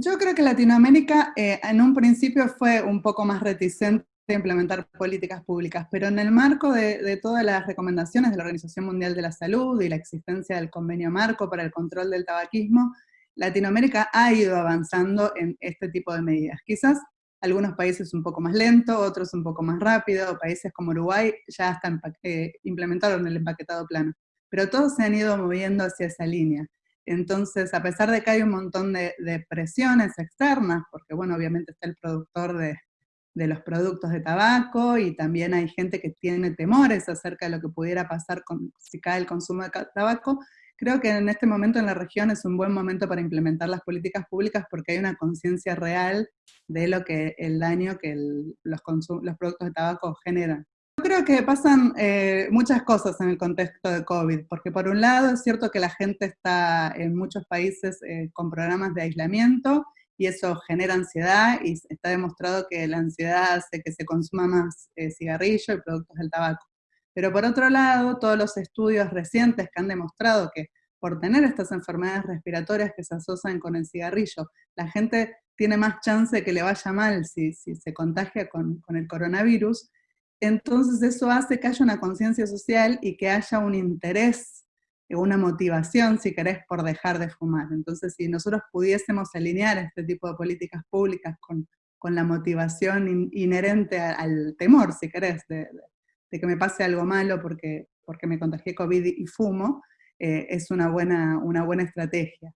Yo creo que Latinoamérica eh, en un principio fue un poco más reticente a implementar políticas públicas, pero en el marco de, todas las recomendaciones de la Organización Mundial de la Salud y la existencia del convenio marco para el control del tabaquismo, Latinoamérica ha ido avanzando en este tipo de medidas. Quizás algunos países un poco más lento, otros un poco más rápido, países como Uruguay ya hasta eh, implementaron el empaquetado plano, pero todos se han ido moviendo hacia esa línea. Entonces, a pesar de que hay un montón de, presiones externas, porque bueno, obviamente está el productor de, los productos de tabaco y también hay gente que tiene temores acerca de lo que pudiera pasar con, si cae el consumo de tabaco, creo que en este momento en la región es un buen momento para implementar las políticas públicas porque hay una conciencia real de lo que el daño que los, los productos de tabaco generan. Creo que pasan eh, muchas cosas en el contexto de COVID, porque por un lado es cierto que la gente está en muchos países eh, con programas de aislamiento y eso genera ansiedad y está demostrado que la ansiedad hace que se consuma más eh, cigarrillo y productos del tabaco. Pero por otro lado, todos los estudios recientes que han demostrado que por tener estas enfermedades respiratorias que se asocian con el cigarrillo, la gente tiene más chance de que le vaya mal si, se contagia con, con el coronavirus, entonces eso hace que haya una conciencia social y que haya un interés, una motivación, si querés, por dejar de fumar. Entonces, si nosotros pudiésemos alinear este tipo de políticas públicas con, la motivación inherente al temor, si querés, de, que me pase algo malo porque, porque me contagié COVID y fumo, eh, es una buena, una buena estrategia.